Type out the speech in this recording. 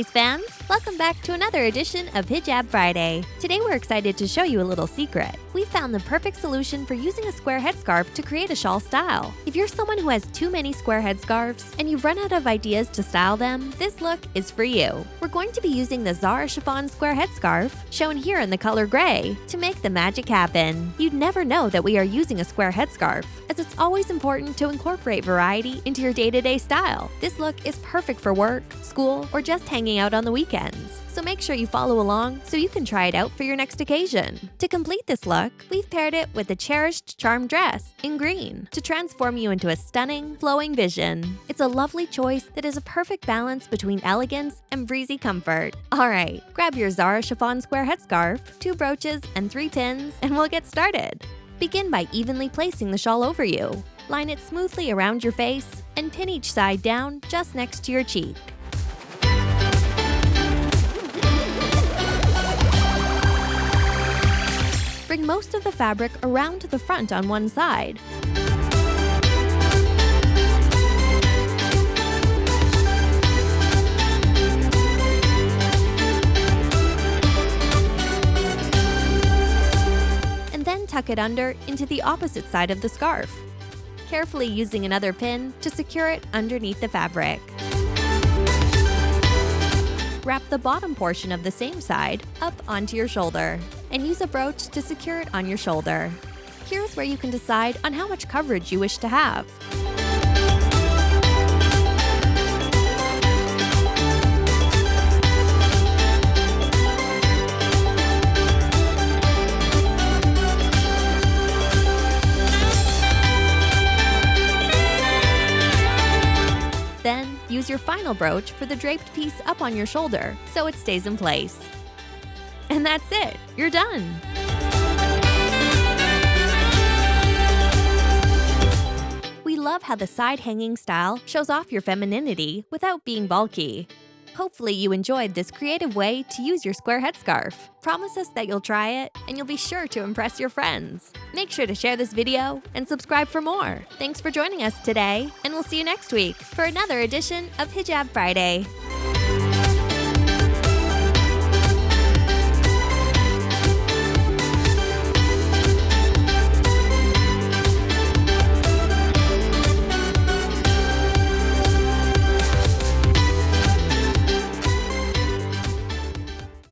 Boys fans! Welcome back to another edition of Hijab Friday. Today we're excited to show you a little secret. We found the perfect solution for using a square headscarf to create a shawl style. If you're someone who has too many square headscarves and you've run out of ideas to style them, this look is for you. We're going to be using the Zara Chiffon square headscarf, shown here in the color gray, to make the magic happen. You'd never know that we are using a square headscarf, as it's always important to incorporate variety into your day-to-day style. This look is perfect for work, school, or just hanging out on the weekends. So make sure you follow along so you can try it out for your next occasion. To complete this look, we've paired it with the cherished charm dress in green to transform you into a stunning, flowing vision. It's a lovely choice that is a perfect balance between elegance and breezy comfort. Alright, grab your Zara chiffon square headscarf, two brooches, and three pins, and we'll get started. Begin by evenly placing the shawl over you. Line it smoothly around your face and pin each side down just next to your cheek. Bring most of the fabric around to the front on one side. And then tuck it under into the opposite side of the scarf, carefully using another pin to secure it underneath the fabric. Wrap the bottom portion of the same side up onto your shoulder and use a brooch to secure it on your shoulder. Here's where you can decide on how much coverage you wish to have. Then, use your final brooch for the draped piece up on your shoulder so it stays in place. And that's it, you're done! We love how the side hanging style shows off your femininity without being bulky. Hopefully you enjoyed this creative way to use your square headscarf. Promise us that you'll try it, and you'll be sure to impress your friends. Make sure to share this video and subscribe for more. Thanks for joining us today, and we'll see you next week for another edition of Hijab Friday.